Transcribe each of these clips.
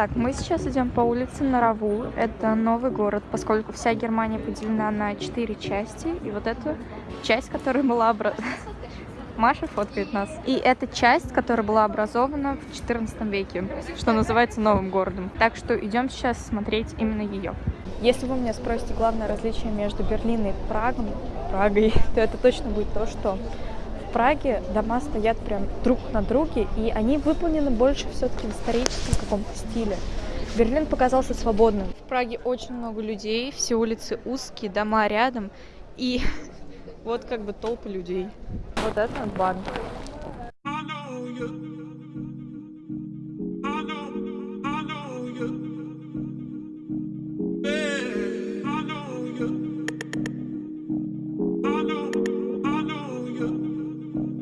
Так, мы сейчас идем по улице Нараву. Это новый город, поскольку вся Германия поделена на четыре части. И вот эту часть, которая была образована... Маша фоткает нас. И это часть, которая была образована в 14 веке, что называется новым городом. Так что идем сейчас смотреть именно ее. Если вы меня спросите главное различие между Берлином и Прагом, Прагой, то это точно будет то, что в Праге дома стоят прям друг на друге, и они выполнены больше все-таки в историческом каком-то стиле. Берлин показался свободным. В Праге очень много людей, все улицы узкие, дома рядом, и вот как бы толпы людей. Вот это банк.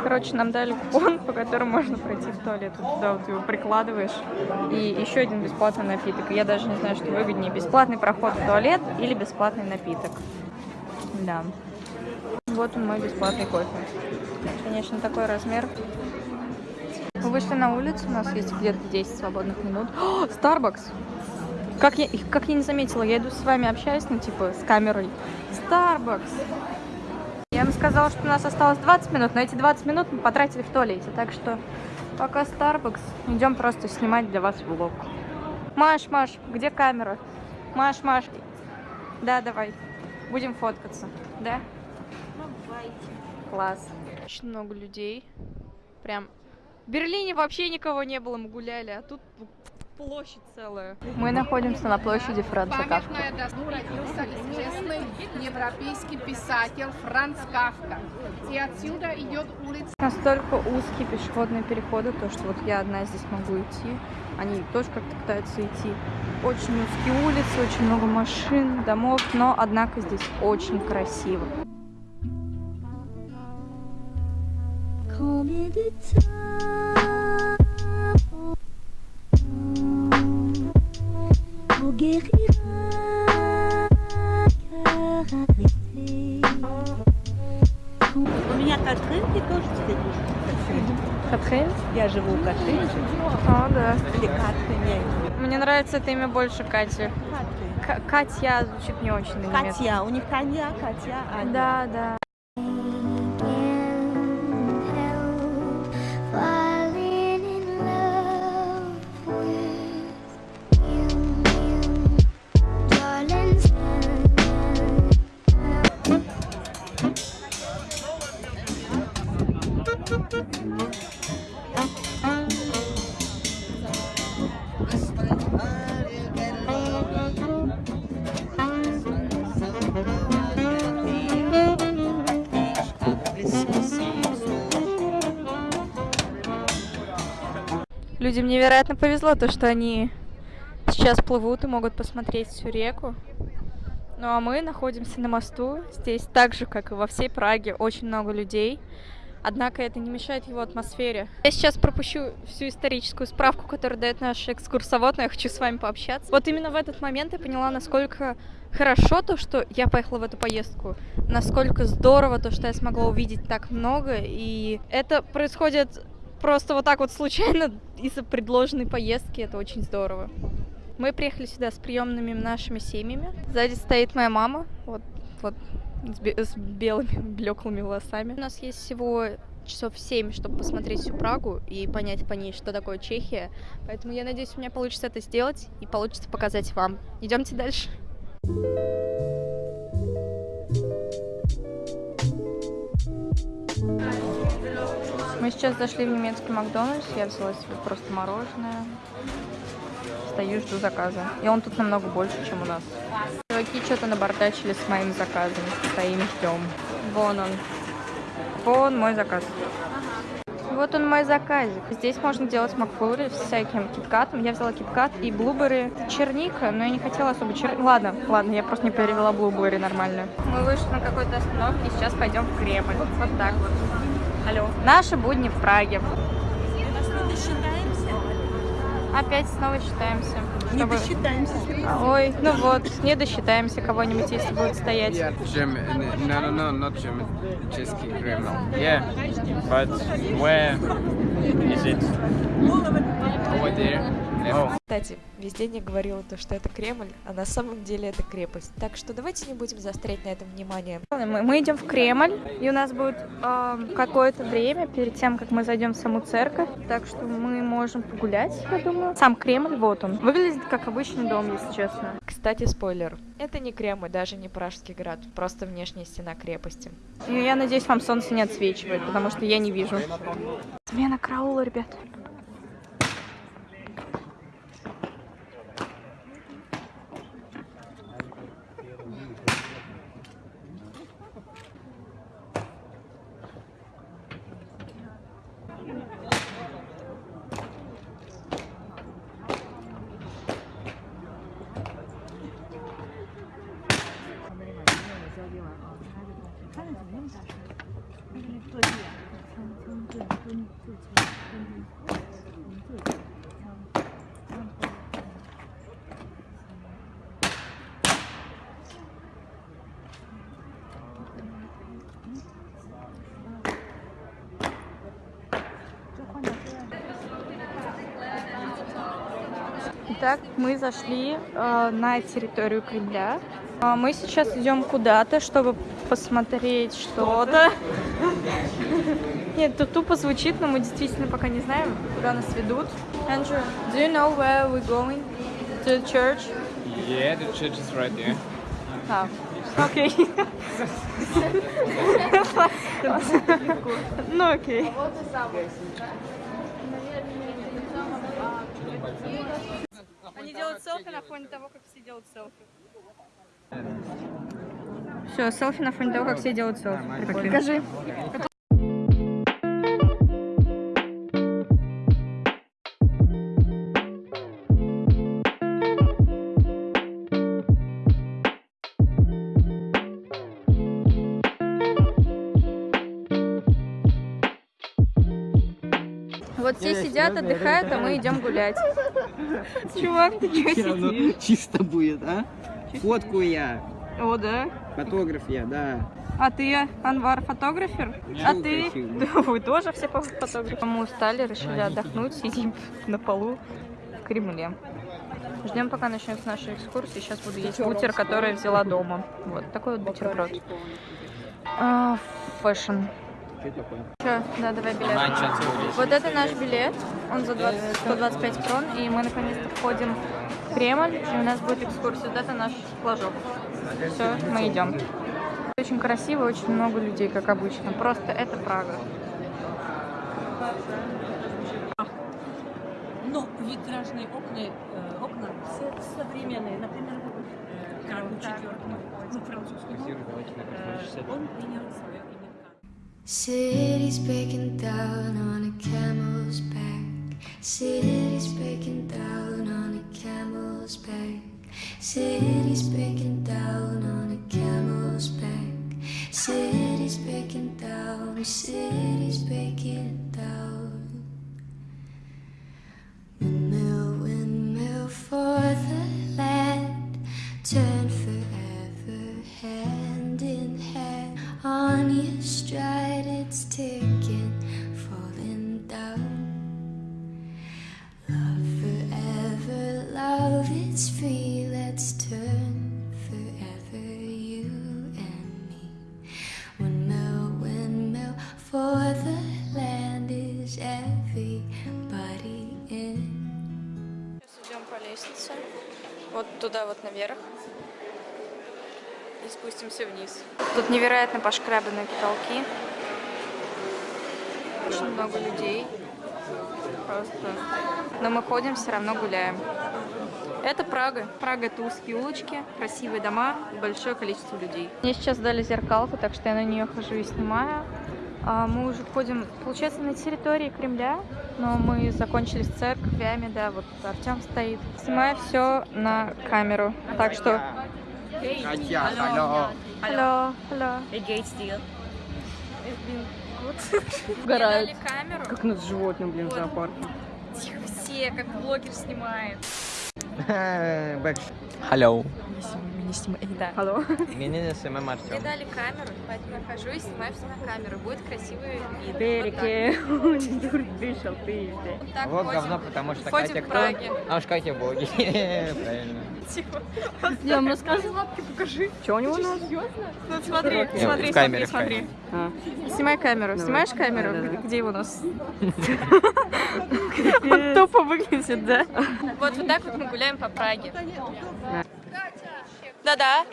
Короче, нам дали купон, по которому можно пройти в туалет. Вот туда вот его прикладываешь. И еще один бесплатный напиток. Я даже не знаю, что выгоднее. Бесплатный проход в туалет или бесплатный напиток. Да. Вот он мой бесплатный кофе. Конечно, такой размер. Мы вышли на улицу, у нас есть где-то 10 свободных минут. О, Starbucks! Как я, как я не заметила, я иду с вами общаюсь, ну, типа, с камерой. Starbucks! Я им сказала, что у нас осталось 20 минут, но эти 20 минут мы потратили в туалете. Так что пока Starbucks, идем просто снимать для вас влог. Маш, Маш, где камера? Маш, Маш. Да, давай. Будем фоткаться. Да? Класс. Очень много людей. Прям. В Берлине вообще никого не было, мы гуляли, а тут площадь целая. Мы находимся на площади Франца Кафка. Памятная доска родился известный европейский писатель Франц Кафка. И отсюда идет улица Настолько узкие пешеходные переходы, то что вот я одна здесь могу идти, они тоже как-то пытаются идти. Очень узкие улицы, очень много машин, домов, но однако здесь очень красиво. Cœur arrêté У меня Катрин, тоже? Катрин? Я живу в Катрине. А, да. Или Катрине. Мне нравится это имя больше Кати. Катрин. Катя звучит не очень на. Катя. У них Таня, Катя, Аня. Да, да. Людям невероятно повезло, то, что они сейчас плывут и могут посмотреть всю реку. Ну а мы находимся на мосту. Здесь так же, как и во всей Праге, очень много людей. Однако это не мешает его атмосфере. Я сейчас пропущу всю историческую справку, которую дает наш экскурсовод, но я хочу с вами пообщаться. Вот именно в этот момент я поняла, насколько хорошо то, что я поехала в эту поездку, насколько здорово то, что я смогла увидеть так много, и это происходит просто вот так вот случайно из-за предложенной поездки, это очень здорово. Мы приехали сюда с приемными нашими семьями. Сзади стоит моя мама, вот, вот с, бе- с белыми блеклыми волосами. У нас есть всего часов 7, чтобы посмотреть всю Прагу и понять по ней, что такое Чехия. Поэтому я надеюсь, у меня получится это сделать и получится показать вам. Идемте дальше. Мы сейчас зашли в немецкий Макдональдс, я взяла себе просто мороженое. Стою, жду заказа. И он тут намного больше, чем у нас. Чуваки что-то набордачили с моим заказом. Стоим, ждем. Вон он. Вон мой заказ. Вот он мой заказик. Здесь можно делать макфлури с всяким киткатом. Я взяла киткат и блуберы. Черника, но я не хотела особо чер... Ладно, ладно, я просто не перевела блуберы нормально. Мы вышли на какой-то остановке сейчас пойдем в Кремль. Вот так вот. Алло. Наши будни в Праге. Опять снова считаемся. Не чтобы- досчитаемся. Ой, ну вот, не досчитаемся кого-нибудь, если будет стоять. German, no, no, no, not German, Czesky Kreml. Yeah, but where is it? Over there. Oh. Кстати, весь день я говорила то, что это Кремль, а на самом деле это крепость. Так что давайте не будем заострять на этом внимание. Мы, мы идем в Кремль, и у нас будет эм, какое-то время перед тем, как мы зайдем в саму церковь. Так что мы можем погулять, я думаю. Сам Кремль, вот он. Выглядит как обычный дом, если честно. Кстати, спойлер. Это не Кремль, даже не Пражский град, просто внешняя стена крепости. И я надеюсь, вам солнце не отсвечивает, потому что я не вижу. Смена караула, ребят. Итак, мы зашли э, на территорию Кремля. А мы сейчас идем куда-то, чтобы посмотреть что-то. Нет, тут тупо звучит, но мы действительно пока не знаем, куда нас ведут. Andrew, do you know where we're going? To the church? Yeah, the church is right there. А, окей. Ну окей. Они делают селфи на фоне того, как все делают селфи. Все, селфи на фоне того, как все делают селфи. Покажи. Вот все сидят, отдыхают, а мы идем гулять. Чувак, ты чё сидишь? чисто будет, а? Фотку я, О, да. фотограф я, да. А ты, Анвар, фотографер? А ты? Да, вы тоже все фотографы. Мы устали, решили отдохнуть, сидим на полу в Кремле. Ждем, пока начнется наша экскурсия. Сейчас буду есть бутер, который взяла дома. Вот такой вот бутерброд. А, Фэшн. Чё? Да, давай билет. Вот это наш билет. Он за 20 125 крон. И мы наконец-то входим в Кремль. И у нас будет экскурсия. Вот это наш флажок. Все, мы идем. Очень красиво, очень много людей, как обычно. Просто это Прага. Но витражные окна, э, окна все современные. Например, э, Карл IV, ну, французский, э, он принял свое City's breaking down on a camel's back. City's breaking down on a camel's back. City's breaking down on a camel's back. City's breaking down, city's breaking down. Windmill, windmill for the land. Turn туда вот наверх. И спустимся вниз. Тут невероятно пошкрабленные потолки. Очень много людей. Просто. Но мы ходим, все равно гуляем. Это Прага. Прага это узкие улочки, красивые дома большое количество людей. Мне сейчас дали зеркалку, так что я на нее хожу и снимаю. А, Мы уже ходим, получается, на территории Кремля, но мы закончили с церквями, да, вот Артем стоит. Снимаю все на камеру, так что... Алло. Алло. Угорают. Как над животным, блин, в зоопарке. Тихо, все как блогер снимает. Бэк. Hello. Не снимай, да. Алло. Меня снимаем Мне Артем. дали камеру, поэтому я хожу и снимаю все на камеру. Будет красивый вид. Он дур вышел, ты Вот говно, потому что Катя кто? А уж Катя боги. Правильно. Типа, Я вам рассказывала, лапки покажи. Что у него нос? Ну смотри, Не, смотри, смотри, смотри. Снимай камеру. Снимаешь камеру? Где его нос? Вот тупо выглядит, да? Вот вот так вот мы гуляем по Праге. Да-да.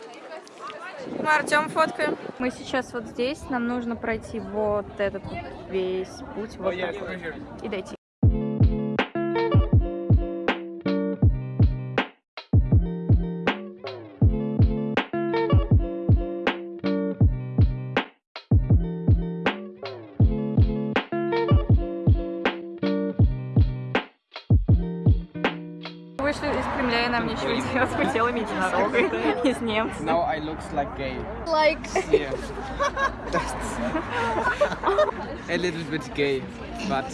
Мы Артем фоткаем. Мы сейчас вот здесь. Нам нужно пройти вот этот весь путь. Вот так вот. И дойти. Вышли из Кремля, и нам ничего не делать. Мы делаем единорога из немцев. Now I looks like gay. Like. Yeah. A little bit gay, but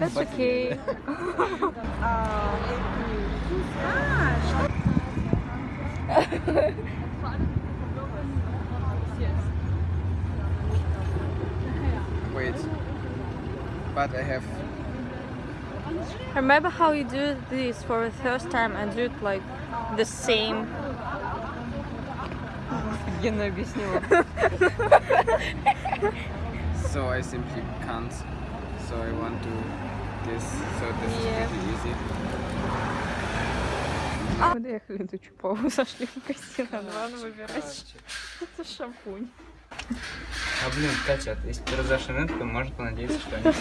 That's okay. wait. But I have Remember how you do this for the first time and do it like the same? Гена объяснила. so I simply can't. So I want to this. So this Yeah. is pretty easy. Мы доехали до Чупова, зашли в магазин Анван выбирать. Это шампунь. А блин, Катя, если ты разошли на это, то можно понадеяться, что они эти.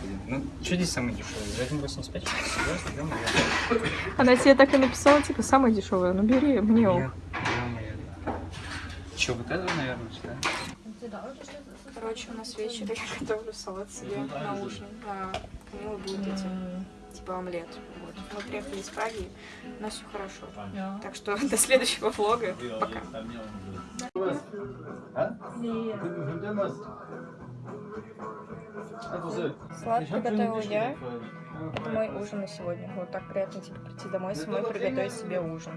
Господи, Ну, что здесь самое дешевое? За 1,85 что ли? Да, наверное. Она тебе так и написала, типа, самая дешевая. Ну бери, мне да, наверное. Че, вот это, наверное, ли? Короче, у нас вечер, я готовлю салат себе на ужин. А Камила будет эти, типа омлет. Вот. Мы приехали из Праги, у нас все хорошо. Так что до следующего влога. Пока. Салат приготовила я. Это мой ужин на сегодня. Вот так приятно типа прийти домой самой приготовить себе ужин.